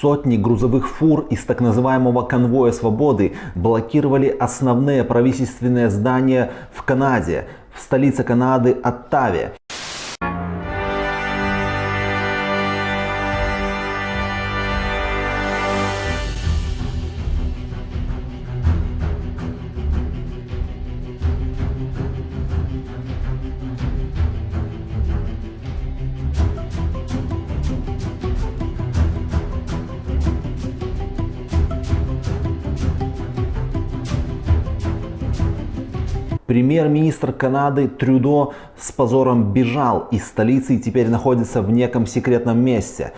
Сотни грузовых фур из так называемого конвоя свободы блокировали основные правительственные здания в Канаде, в столице Канады Оттаве. Премьер-министр Канады Трюдо с позором бежал из столицы и теперь находится в неком секретном месте.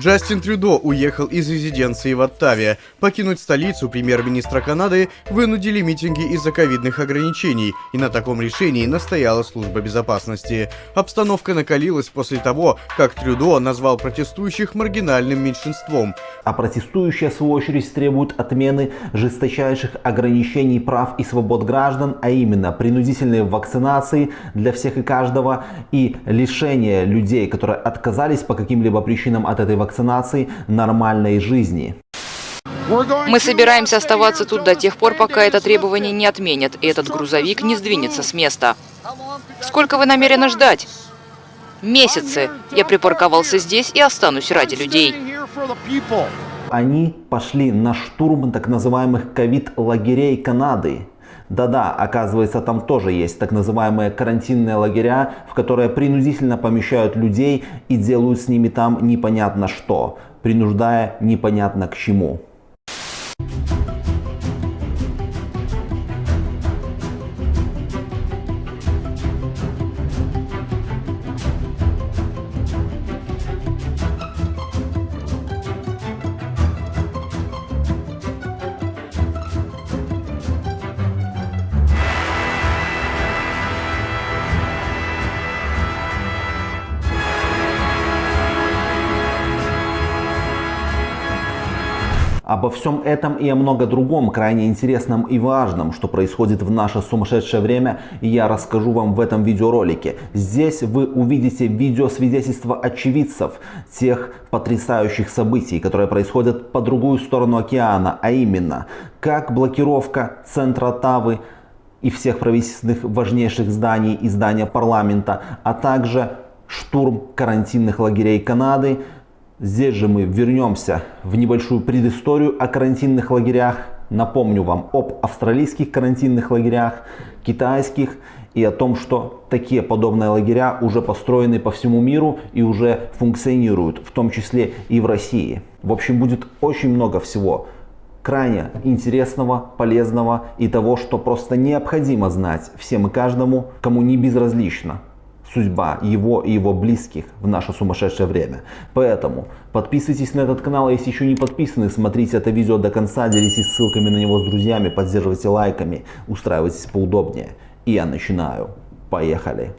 Джастин Трюдо уехал из резиденции в Оттаве. Покинуть столицу премьер-министра Канады вынудили митинги из-за ковидных ограничений, и на таком решении настояла служба безопасности. Обстановка накалилась после того, как Трюдо назвал протестующих маргинальным меньшинством. А протестующие, в свою очередь, требуют отмены жесточайших ограничений прав и свобод граждан, а именно принудительной вакцинации для всех и каждого и лишение людей, которые отказались по каким-либо причинам от этой вакцинации, вакцинации нормальной жизни. Мы собираемся оставаться тут до тех пор, пока это требование не отменят, и этот грузовик не сдвинется с места. Сколько вы намерены ждать? Месяцы. Я припарковался здесь и останусь ради людей. Они пошли на штурм так называемых ковид-лагерей Канады. Да-да, оказывается, там тоже есть так называемые карантинные лагеря, в которые принудительно помещают людей и делают с ними там непонятно что, принуждая непонятно к чему. Всем этом и о много другом, крайне интересном и важном, что происходит в наше сумасшедшее время, я расскажу вам в этом видеоролике. Здесь вы увидите видеосвидетельства очевидцев тех потрясающих событий, которые происходят по другую сторону океана, а именно, как блокировка центра Тавы и всех правительственных важнейших зданий и здания парламента, а также штурм карантинных лагерей Канады, Здесь же мы вернемся в небольшую предысторию о карантинных лагерях. Напомню вам об австралийских карантинных лагерях, китайских и о том, что такие подобные лагеря уже построены по всему миру и уже функционируют, в том числе и в России. В общем, будет очень много всего крайне интересного, полезного и того, что просто необходимо знать всем и каждому, кому не безразлично судьба его и его близких в наше сумасшедшее время. Поэтому подписывайтесь на этот канал, если еще не подписаны, смотрите это видео до конца, делитесь ссылками на него с друзьями, поддерживайте лайками, устраивайтесь поудобнее. И я начинаю. Поехали!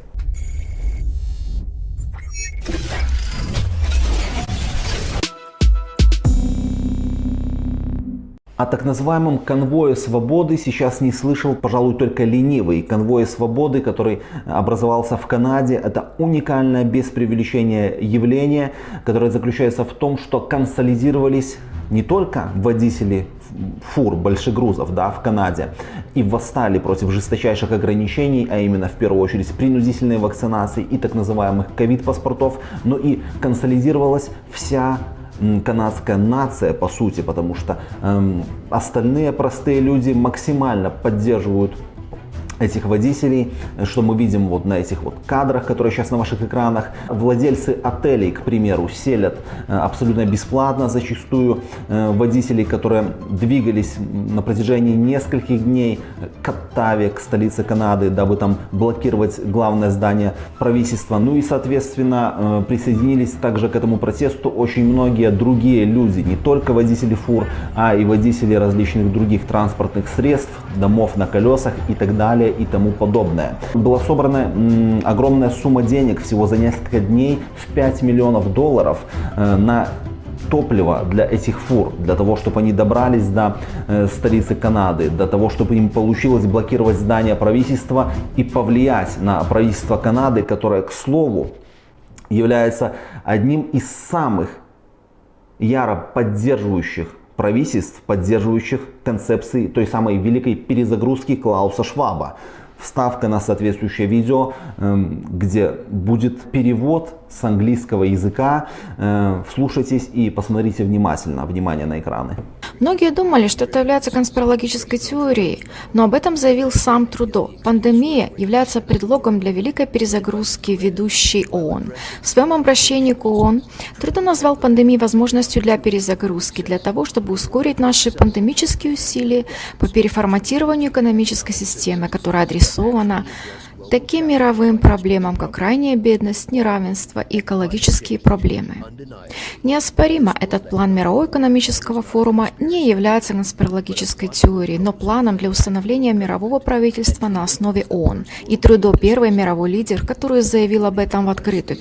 О так называемом конвое свободы сейчас не слышал, пожалуй, только ленивый. Конвой свободы, который образовался в Канаде, это уникальное без преувеличения явление, которое заключается в том, что консолидировались не только водители фур большегрузов да, в Канаде и восстали против жесточайших ограничений, а именно в первую очередь принудительной вакцинации и так называемых ковид-паспортов, но и консолидировалась вся канадская нация, по сути, потому что эм, остальные простые люди максимально поддерживают этих водителей, что мы видим вот на этих вот кадрах, которые сейчас на ваших экранах. Владельцы отелей, к примеру, селят э, абсолютно бесплатно зачастую э, водителей, которые двигались на протяжении нескольких дней к Оттаве, к столице Канады, дабы там блокировать главное здание правительства. Ну и, соответственно, э, присоединились также к этому протесту очень многие другие люди, не только водители фур, а и водители различных других транспортных средств, домов на колесах и так далее и тому подобное. Была собрана огромная сумма денег всего за несколько дней в 5 миллионов долларов э, на топливо для этих фур, для того, чтобы они добрались до э, столицы Канады, для того, чтобы им получилось блокировать здание правительства и повлиять на правительство Канады, которое, к слову, является одним из самых яро поддерживающих правительств, поддерживающих концепции той самой великой перезагрузки Клауса Шваба. Вставка на соответствующее видео, эм, где будет перевод с английского языка. Э, вслушайтесь и посмотрите внимательно. Внимание на экраны. Многие думали, что это является конспирологической теорией, но об этом заявил сам Трудо. Пандемия является предлогом для великой перезагрузки ведущей ООН. В своем обращении к ООН Трудо назвал пандемию возможностью для перезагрузки, для того, чтобы ускорить наши пандемические усилия по переформатированию экономической системы, которая адресована таким мировым проблемам, как крайняя бедность, неравенство и экологические проблемы. Неоспоримо, этот план Мирового экономического форума не является конспирологической теорией, но планом для установления мирового правительства на основе ООН. И Трудо – первый мировой лидер, который заявил об этом в открытую.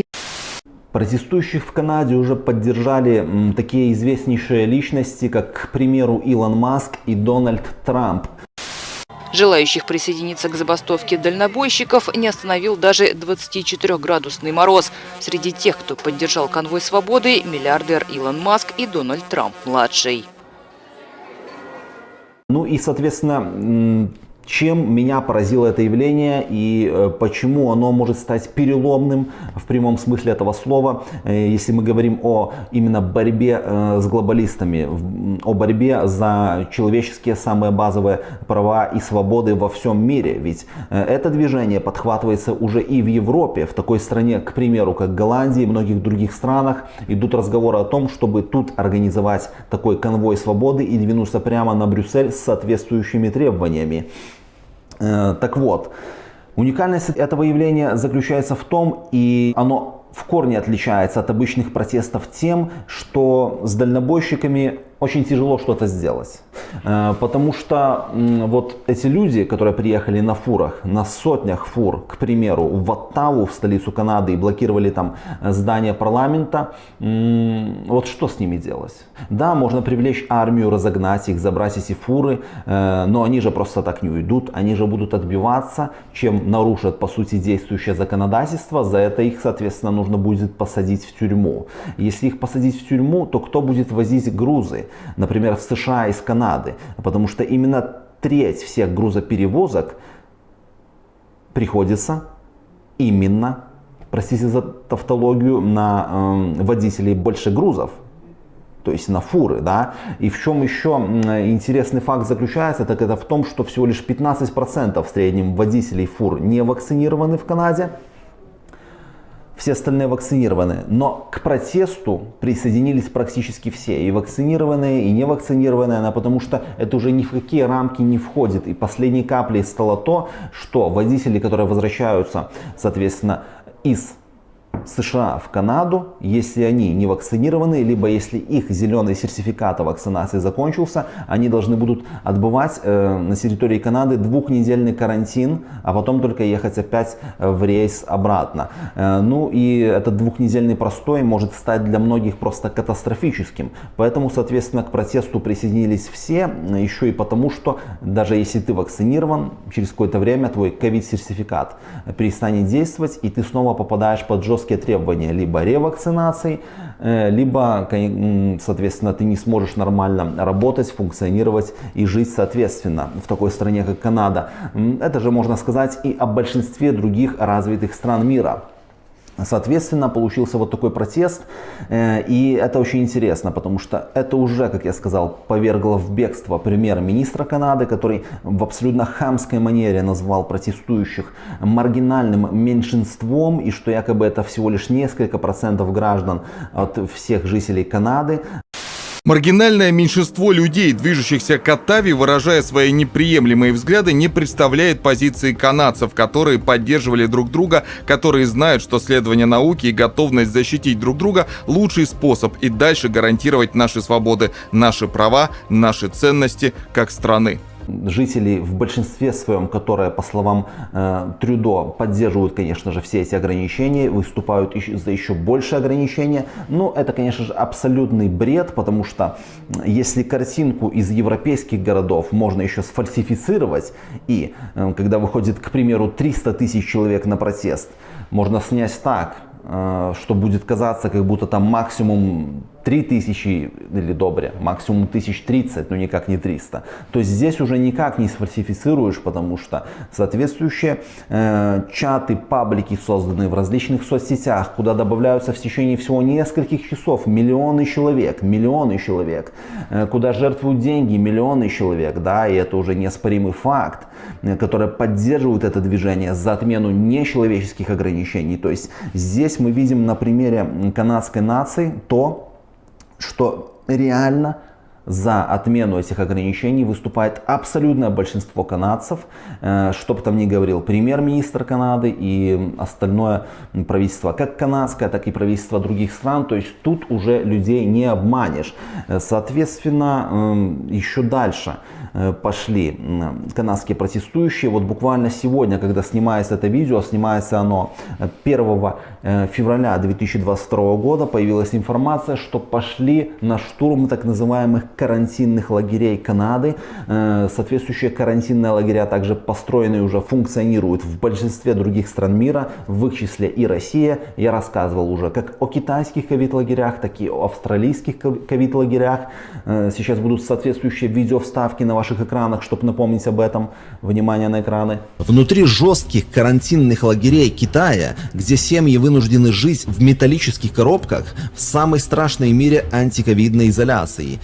Протестующих в Канаде уже поддержали такие известнейшие личности, как, к примеру, Илон Маск и Дональд Трамп. Желающих присоединиться к забастовке дальнобойщиков не остановил даже 24-градусный мороз. Среди тех, кто поддержал конвой свободы, миллиардер Илон Маск и Дональд Трамп-младший. Ну и, соответственно, чем меня поразило это явление и э, почему оно может стать переломным в прямом смысле этого слова, э, если мы говорим о именно борьбе э, с глобалистами, о борьбе за человеческие самые базовые права и свободы во всем мире. Ведь это движение подхватывается уже и в Европе, в такой стране, к примеру, как Голландии и многих других странах, идут разговоры о том, чтобы тут организовать такой конвой свободы и двинуться прямо на Брюссель с соответствующими требованиями. Э, так вот, уникальность этого явления заключается в том, и оно в корне отличается от обычных протестов тем, что с дальнобойщиками очень тяжело что-то сделать. Э, потому что вот эти люди, которые приехали на фурах, на сотнях фур, к примеру, в Оттаву, в столицу Канады, и блокировали там э, здание парламента, вот что с ними делать? Да, можно привлечь армию, разогнать их, забрать эти фуры, э, но они же просто так не уйдут, они же будут отбиваться, чем нарушат, по сути, действующее законодательство, за это их, соответственно, нужно будет посадить в тюрьму. Если их посадить в тюрьму, то кто будет возить грузы? Например, в США из Канады, потому что именно треть всех грузоперевозок приходится именно, простите за тавтологию, на э, водителей больше грузов, то есть на фуры, да. И в чем еще интересный факт заключается, так это в том, что всего лишь 15% в среднем водителей фур не вакцинированы в Канаде, все остальные вакцинированы. Но к протесту присоединились практически все, и вакцинированные, и невакцинированные, она, потому что это уже ни в какие рамки не входит. И последней каплей стало то, что водители, которые возвращаются, соответственно, из США в Канаду, если они не вакцинированы, либо если их зеленый сертификат о вакцинации закончился, они должны будут отбывать э, на территории Канады двухнедельный карантин, а потом только ехать опять э, в рейс обратно. Э, ну и этот двухнедельный простой может стать для многих просто катастрофическим. Поэтому, соответственно, к протесту присоединились все, еще и потому, что даже если ты вакцинирован, через какое-то время твой ковид-сертификат перестанет действовать, и ты снова попадаешь под жесткий жесткие требования либо ревакцинации, э, либо, соответственно, ты не сможешь нормально работать, функционировать и жить соответственно в такой стране, как Канада. Это же можно сказать и о большинстве других развитых стран мира. Соответственно, получился вот такой протест, э, и это очень интересно, потому что это уже, как я сказал, повергло в бегство премьер-министра Канады, который в абсолютно хамской манере назвал протестующих маргинальным меньшинством, и что якобы это всего лишь несколько процентов граждан от всех жителей Канады. Маргинальное меньшинство людей, движущихся к Оттаве, выражая свои неприемлемые взгляды, не представляет позиции канадцев, которые поддерживали друг друга, которые знают, что следование науке и готовность защитить друг друга – лучший способ и дальше гарантировать наши свободы, наши права, наши ценности как страны жителей в большинстве своем, которые, по словам э, Трюдо, поддерживают, конечно же, все эти ограничения, выступают за еще больше ограничения. Но это, конечно же, абсолютный бред, потому что если картинку из европейских городов можно еще сфальсифицировать, и э, когда выходит, к примеру, 300 тысяч человек на протест, можно снять так, э, что будет казаться, как будто там максимум 3000 или добре, максимум 1030, но никак не 300. То есть здесь уже никак не сфальсифицируешь, потому что соответствующие э, чаты, паблики созданы в различных соцсетях, куда добавляются в течение всего нескольких часов миллионы человек, миллионы человек, э, куда жертвуют деньги миллионы человек, да, и это уже неоспоримый факт, э, который поддерживает это движение за отмену нечеловеческих ограничений. То есть здесь мы видим на примере канадской нации то, что реально за отмену этих ограничений выступает абсолютное большинство канадцев, э, что бы там ни говорил премьер-министр Канады и остальное правительство, как канадское, так и правительство других стран. То есть тут уже людей не обманешь. Э, соответственно, эм, еще дальше пошли канадские протестующие. Вот буквально сегодня, когда снимается это видео, снимается оно 1 февраля 2022 года, появилась информация, что пошли на штурм так называемых карантинных лагерей Канады. Э, соответствующие карантинные лагеря также построены уже функционируют в большинстве других стран мира, в их числе и Россия. Я рассказывал уже как о китайских ковид-лагерях, так и о австралийских ковид-лагерях. Э, сейчас будут соответствующие видео-вставки на ваших экранах, чтобы напомнить об этом. Внимание на экраны. Внутри жестких карантинных лагерей Китая, где семьи вынуждены жить в металлических коробках, в самой страшной мире антиковидной изоляции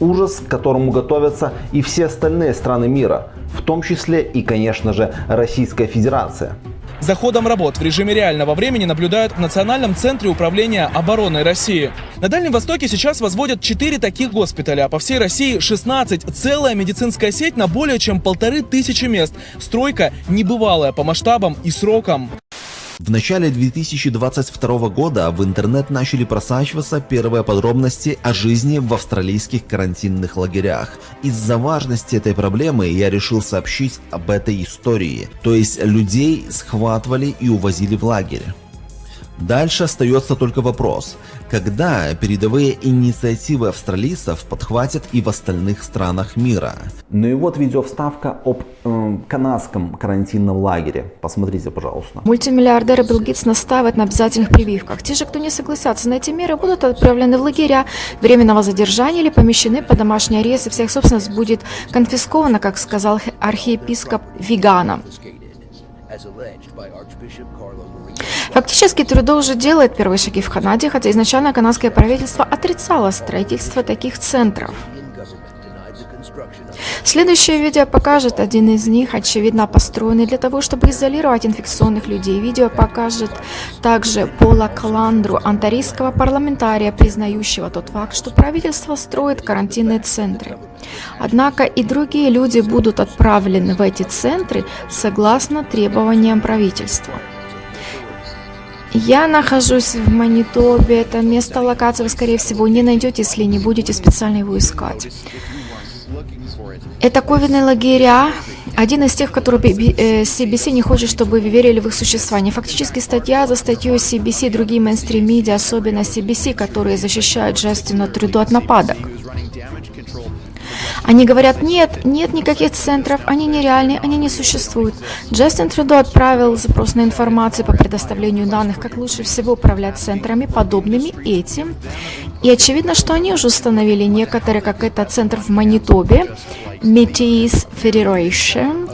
ужас, к которому готовятся и все остальные страны мира, в том числе и, конечно же, Российская Федерация. За ходом работ в режиме реального времени наблюдают в Национальном центре управления обороной России. На Дальнем Востоке сейчас возводят 4 таких госпиталя, а по всей России 16. Целая медицинская сеть на более чем полторы тысячи мест. Стройка небывалая по масштабам и срокам. В начале 2022 года в интернет начали просачиваться первые подробности о жизни в австралийских карантинных лагерях. Из-за важности этой проблемы я решил сообщить об этой истории, то есть людей схватывали и увозили в лагерь. Дальше остается только вопрос, когда передовые инициативы австралийцев подхватят и в остальных странах мира. Ну и вот видеовставка об э, канадском карантинном лагере. Посмотрите, пожалуйста. Мультимиллиардер Билл Гейтс настаивает на обязательных прививках. Те же, кто не согласятся на эти меры, будут отправлены в лагеря временного задержания или помещены под домашний арест, и вся их собственность будет конфискована, как сказал архиепископ Вигана. Фактически Трюдо уже делает первые шаги в Канаде, хотя изначально канадское правительство отрицало строительство таких центров. Следующее видео покажет один из них, очевидно построенный для того, чтобы изолировать инфекционных людей. Видео покажет также Пола Каландру, антарийского парламентария, признающего тот факт, что правительство строит карантинные центры. Однако и другие люди будут отправлены в эти центры согласно требованиям правительства. Я нахожусь в Манитобе. Это место локации вы, скорее всего, не найдете, если не будете специально его искать. Это ковидные лагеря. Один из тех, которые CBC э, не хочет, чтобы вы верили в их существование. Фактически статья за статьей CBC и другие мейнстрим-медиа, особенно CBC, которые защищают Джастина Трюду от нападок. Они говорят, нет, нет никаких центров, они нереальные, они не существуют. Джастин Трюдо отправил запрос на информацию по предоставлению данных, как лучше всего управлять центрами, подобными этим. И очевидно, что они уже установили некоторые, как это центр в Манитобе, Metis Federation,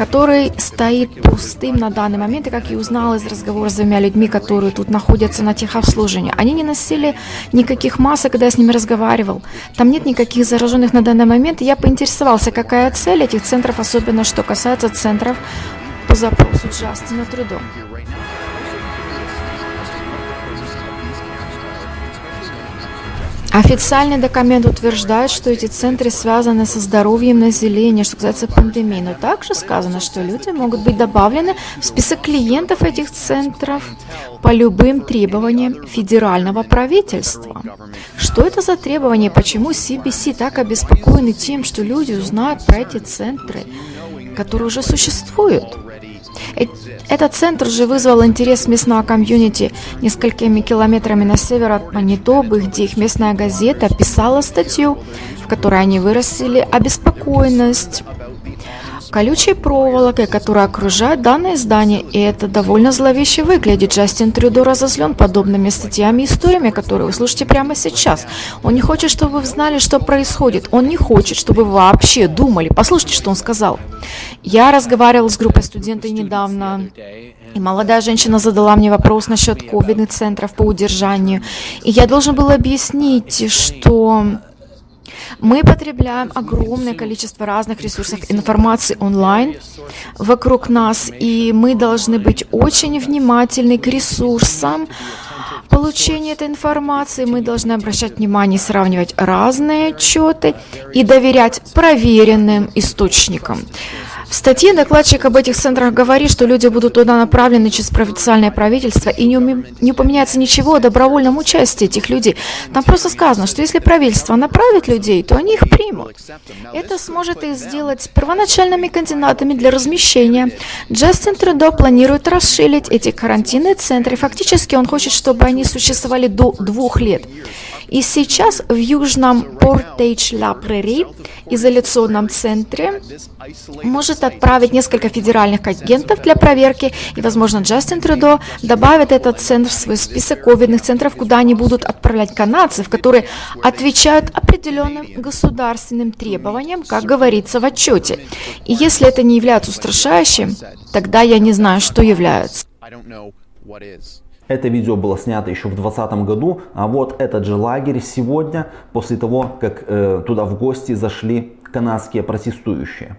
который стоит пустым на данный момент, и как я узнала из разговора с двумя людьми, которые тут находятся на техобслуживании, они не носили никаких масок, когда я с ними разговаривал. Там нет никаких зараженных на данный момент, я поинтересовался, какая цель этих центров, особенно что касается центров по запросу Джастина Трюдо. Официальный документ утверждает, что эти центры связаны со здоровьем населения, что касается пандемии, но также сказано, что люди могут быть добавлены в список клиентов этих центров по любым требованиям федерального правительства. Что это за требования? Почему CBC так обеспокоены тем, что люди узнают про эти центры, которые уже существуют? Э, этот центр же вызвал интерес местного комьюнити. Несколькими километрами на север от Манитобы, где их местная газета писала статью, в которой они выразили обеспокоенность колючей проволокой, которая окружает данное здание, и это довольно зловеще выглядит. Джастин Трюдо разозлен подобными статьями и историями, которые вы слушаете прямо сейчас. Он не хочет, чтобы вы знали, что происходит. Он не хочет, чтобы вы вообще думали. Послушайте, что он сказал. Я разговаривал с группой студентов недавно, и молодая женщина задала мне вопрос насчет ковидных центров по удержанию. И я должен был объяснить, что мы потребляем огромное количество разных ресурсов информации онлайн вокруг нас, и мы должны быть очень внимательны к ресурсам получения этой информации. Мы должны обращать внимание сравнивать разные отчеты и доверять проверенным источникам. В статье докладчик об этих центрах говорит, что люди будут туда направлены через официальное правительство, и не, уме... не упоминается ничего о добровольном участии этих людей. Там просто сказано, что если правительство направит людей, то они их примут. Это сможет их сделать первоначальными кандидатами для размещения. Джастин Трудо планирует расширить эти карантинные центры. Фактически он хочет, чтобы они существовали до двух лет. И сейчас в южном Портейдж-Ла-Прери, изоляционном центре, может отправить несколько федеральных агентов для проверки, и, возможно, Джастин Трудо добавит этот центр в свой список ковидных центров, куда они будут отправлять канадцев, которые отвечают определенным государственным требованиям, как говорится в отчете. И если это не является устрашающим, тогда я не знаю, что является. Это видео было снято еще в 2020 году, а вот этот же лагерь сегодня, после того, как э, туда в гости зашли канадские протестующие.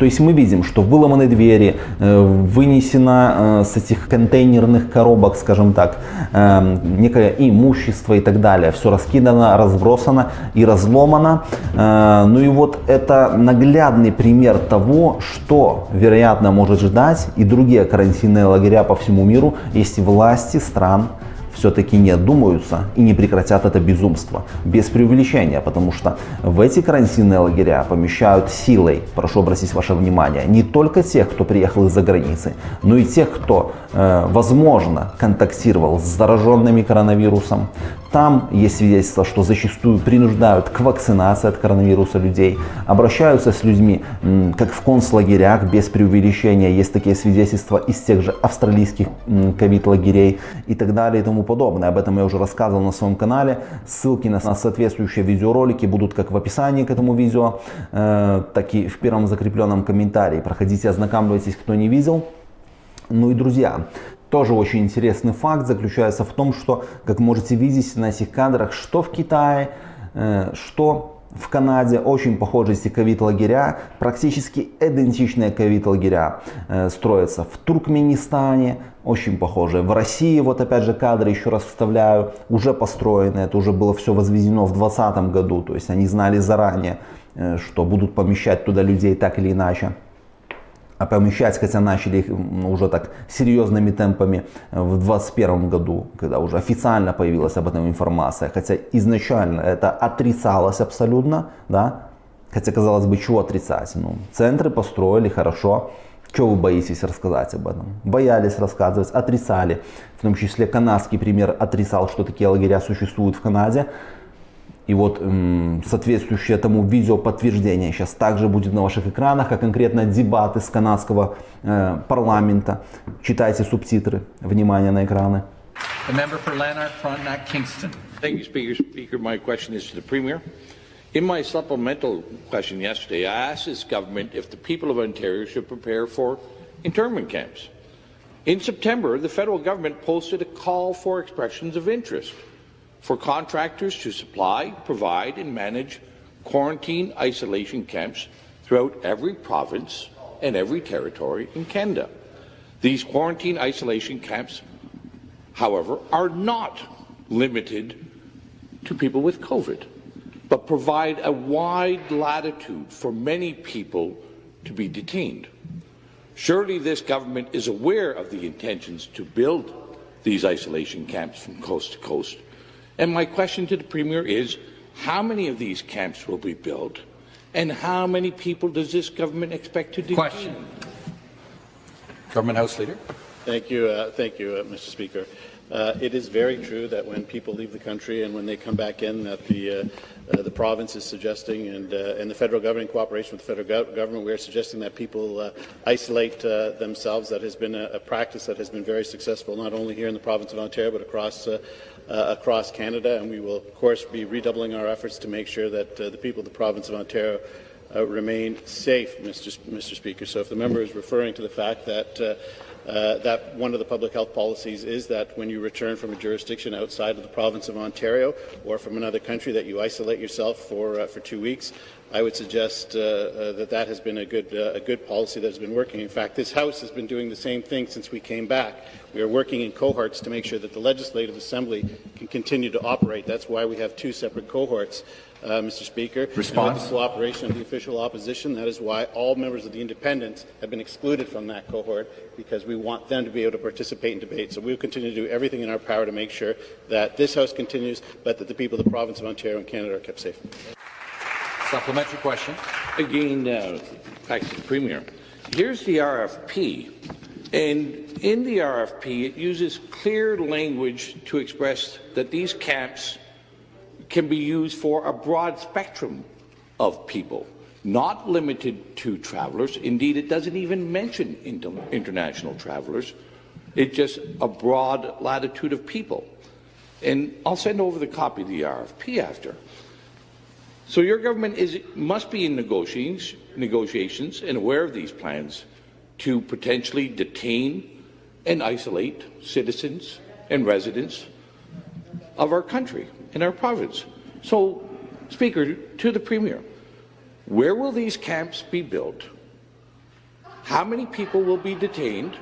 То есть мы видим, что выломаны двери, э, вынесено э, с этих контейнерных коробок, скажем так, э, некое имущество и так далее. Все раскидано, разбросано и разломано. Ну и вот это наглядный пример того, что, вероятно, может ждать и другие карантинные лагеря по всему миру, если власти стран все-таки не одумаются и не прекратят это безумство. Без преувеличения, потому что в эти карантинные лагеря помещают силой, прошу обратить ваше внимание, не только тех, кто приехал из-за границы, но и тех, кто, э, возможно, контактировал с зараженными коронавирусом, там есть свидетельства, что зачастую принуждают к вакцинации от коронавируса людей, обращаются с людьми, как в концлагерях, без преувеличения. Есть такие свидетельства из тех же австралийских ковид-лагерей и так далее и тому подобное. Об этом я уже рассказывал на своем канале. Ссылки на соответствующие видеоролики будут как в описании к этому видео, э, так и в первом закрепленном комментарии. Проходите, ознакомьтесь, кто не видел. Ну и друзья, тоже очень интересный факт заключается в том, что, как можете видеть на этих кадрах, что в Китае, э, что в Канаде очень похожие ковид-лагеря, практически идентичные ковид-лагеря э, строятся в Туркменистане, очень похожие. В России, вот опять же кадры еще раз вставляю, уже построены, это уже было все возведено в 2020 году, то есть они знали заранее, э, что будут помещать туда людей так или иначе помещать, хотя начали их уже так серьезными темпами э, в 2021 году, когда уже официально появилась об этом информация, хотя изначально это отрицалось абсолютно, да, хотя казалось бы, чего отрицать, ну, центры построили хорошо, чего вы боитесь рассказать об этом? Боялись рассказывать, отрицали, в том числе канадский пример отрицал, что такие лагеря существуют в Канаде, и вот эм, соответствующее этому видео подтверждение сейчас также будет на ваших экранах, а конкретно дебаты с канадского э, парламента. Читайте субтитры. Внимание на экраны. Thank you, Speaker. Speaker, my question is to the Premier. In my supplemental question yesterday, I asked this government if the people of Ontario should prepare for internment camps. In September, the federal government posted a call for expressions of interest for contractors to supply, provide, and manage quarantine isolation camps throughout every province and every territory in Canada. These quarantine isolation camps, however, are not limited to people with COVID, but provide a wide latitude for many people to be detained. Surely this government is aware of the intentions to build these isolation camps from coast to coast and my question to the Premier is, how many of these camps will be built? And how many people does this government expect to detain? Question. Government House Leader. Thank you, uh, thank you, uh, Mr. Speaker. Uh, it is very true that when people leave the country and when they come back in, that the uh, uh, the province is suggesting, and uh, and the federal government, in cooperation with the federal go government, we are suggesting that people isolate themselves. That has been a, a, practice that has been very successful, not only here in the province of Ontario, but across across Canada. And we will, of course, be redoubling our efforts to make sure that the people of the province of Ontario uh, remain safe, Mr. Mr. Speaker. So if the member is referring to the fact that uh, uh, that one of the public health policies is that when you return from a jurisdiction outside of the province of Ontario or from another country that you isolate yourself for uh, for two weeks. I would suggest uh, uh, that that has been a good uh, a good policy that has been working. In fact, this House has been doing the same thing since we came back. We are working in cohorts to make sure that the Legislative Assembly can continue to operate. That's why we have two separate cohorts uh, Mr. Speaker. Response. with the cooperation of the official opposition, that is why all members of the independents have been excluded from that cohort, because we want them to be able to participate in debate. So we will continue to do everything in our power to make sure that this House continues, but that the people of the province of Ontario and Canada are kept safe. Supplementary question. Again, uh, back to the Premier. Here's the RFP. And in the RFP, it uses clear language to express that these camps can be used for a broad spectrum of people, not limited to travelers. Indeed, it doesn't even mention inter international travelers. It's just a broad latitude of people. And I'll send over the copy of the RFP after. So your government is, must be in negotiations, negotiations and aware of these plans to potentially detain and isolate citizens and residents of our country in our province. So, Speaker, to the Premier, where will these camps be built? How many people will be detained?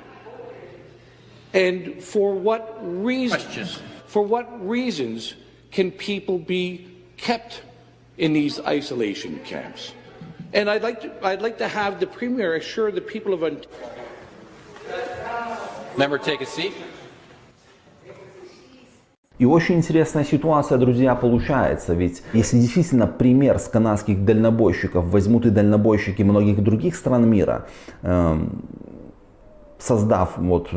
And for what reasons? Questions. For what reasons can people be kept in these isolation camps? And I'd like to, I'd like to have the Premier assure the people of Ontario. Member, take a seat. И очень интересная ситуация, друзья, получается. Ведь если действительно пример с канадских дальнобойщиков возьмут и дальнобойщики многих других стран мира, э, создав вот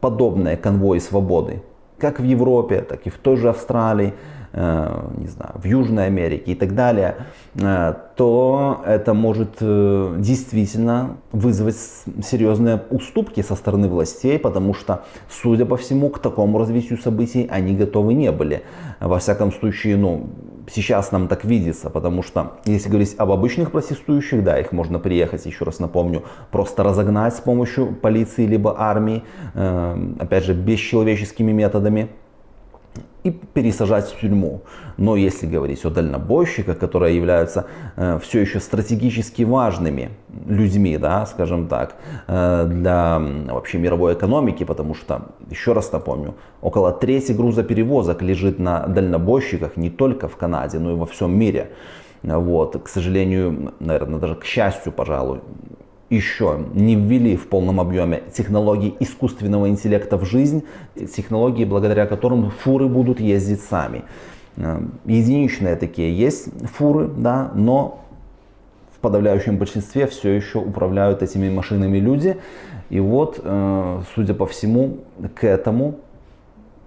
подобные конвои свободы, как в Европе, так и в той же Австралии, не знаю, в Южной Америке и так далее, э, то это может э, действительно вызвать серьезные уступки со стороны властей, потому что, судя по всему, к такому развитию событий они готовы не были. Во всяком случае, ну, сейчас нам так видится, потому что, если говорить об обычных протестующих, да, их можно приехать, еще раз напомню, просто разогнать с помощью полиции либо армии, опять же, бесчеловеческими методами и пересажать в тюрьму. Но если говорить о дальнобойщиках, которые являются э, все еще стратегически важными людьми, да, скажем так, э, для вообще мировой экономики, потому что, еще раз напомню, около трети грузоперевозок лежит на дальнобойщиках не только в Канаде, но и во всем мире. Вот, к сожалению, наверное, даже к счастью, пожалуй, еще не ввели в полном объеме технологии искусственного интеллекта в жизнь, технологии, благодаря которым фуры будут ездить сами. Э, единичные такие есть фуры, да, но в подавляющем большинстве все еще управляют этими машинами люди. И вот, э, судя по всему, к этому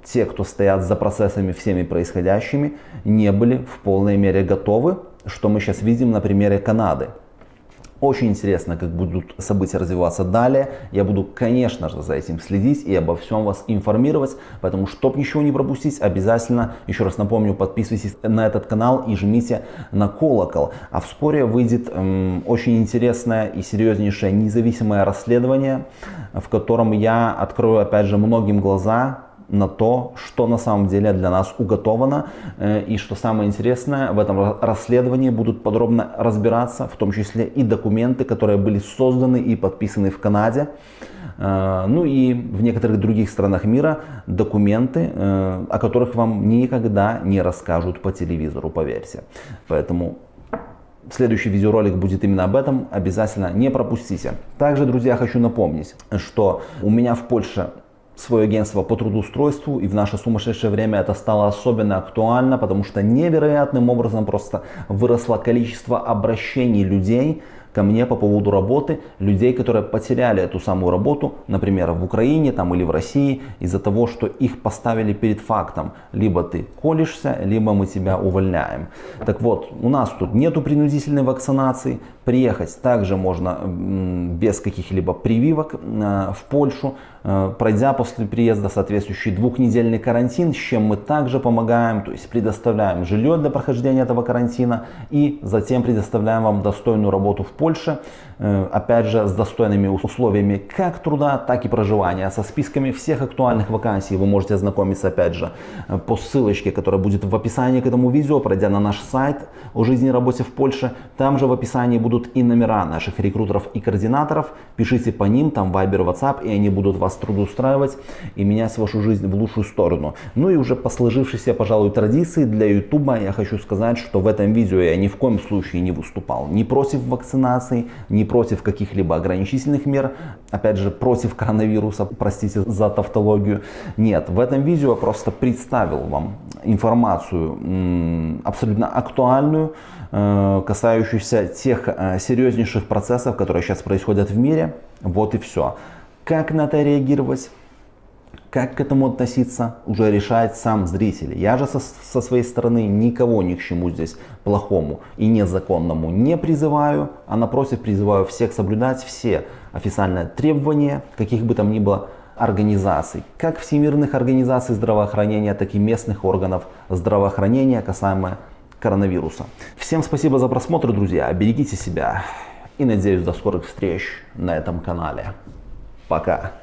те, кто стоят за процессами всеми происходящими, не были в полной мере готовы, что мы сейчас видим на примере Канады. Очень интересно, как будут события развиваться далее. Я буду, конечно же, за этим следить и обо всем вас информировать. Поэтому, чтобы ничего не пропустить, обязательно, еще раз напомню, подписывайтесь на этот канал и жмите на колокол. А вскоре выйдет эм, очень интересное и серьезнейшее независимое расследование, в котором я открою, опять же, многим глаза на то, что на самом деле для нас уготовано. Э, и что самое интересное, в этом расследовании будут подробно разбираться, в том числе и документы, которые были созданы и подписаны в Канаде. Э, ну и в некоторых других странах мира документы, э, о которых вам никогда не расскажут по телевизору, поверьте. Поэтому Следующий видеоролик будет именно об этом, обязательно не пропустите. Также, друзья, хочу напомнить, что у меня в Польше свое агентство по трудоустройству, и в наше сумасшедшее время это стало особенно актуально, потому что невероятным образом просто выросло количество обращений людей ко мне по поводу работы, людей, которые потеряли эту самую работу, например, в Украине там, или в России, из-за того, что их поставили перед фактом, либо ты колешься, либо мы тебя увольняем. Так вот, у нас тут нету принудительной вакцинации, приехать также можно без каких-либо прививок э, в Польшу, пройдя после приезда соответствующий двухнедельный карантин, с чем мы также помогаем, то есть предоставляем жилье для прохождения этого карантина и затем предоставляем вам достойную работу в Польше, э, опять же с достойными условиями как труда, так и проживания. Со списками всех актуальных вакансий вы можете ознакомиться опять же э, по ссылочке, которая будет в описании к этому видео, пройдя на наш сайт о жизни и работе в Польше. Там же в описании будут и номера наших рекрутеров и координаторов. Пишите по ним, там Viber, WhatsApp, и они будут вас трудоустраивать и менять вашу жизнь в лучшую сторону. Ну и уже по сложившейся, пожалуй, традиции для YouTube я хочу сказать, что в этом видео я ни в коем случае не выступал ни против вакцинации, ни против каких-либо ограничительных мер, опять же, против коронавируса, простите за тавтологию. Нет, в этом видео я просто представил вам информацию абсолютно актуальную, э, касающуюся тех э, серьезнейших процессов, которые сейчас происходят в мире. Вот и все. Как на это реагировать? Как к этому относиться, уже решает сам зритель. Я же со, со своей стороны никого ни к чему здесь плохому и незаконному не призываю, а напротив призываю всех соблюдать все официальные требования, каких бы там ни было организаций, как всемирных организаций здравоохранения, так и местных органов здравоохранения касаемо коронавируса. Всем спасибо за просмотр, друзья. Берегите себя и надеюсь до скорых встреч на этом канале. Пока.